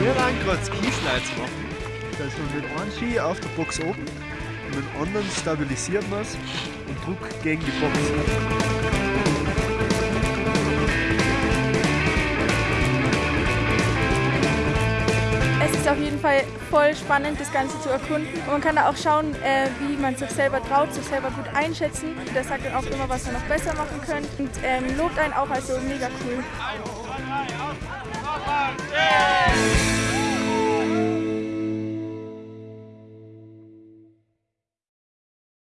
Wir waren gerade Skislide zu machen. Also mit einem Ski auf der Box oben und den anderen stabilisieren wir es und Druck gegen die Box. Auf jeden Fall voll spannend, das Ganze zu erkunden. Und man kann da auch schauen, äh, wie man sich selber traut, sich selber gut einschätzen. Der sagt dann auch immer, was man noch besser machen könnte und ähm, lobt einen auch, also mega cool.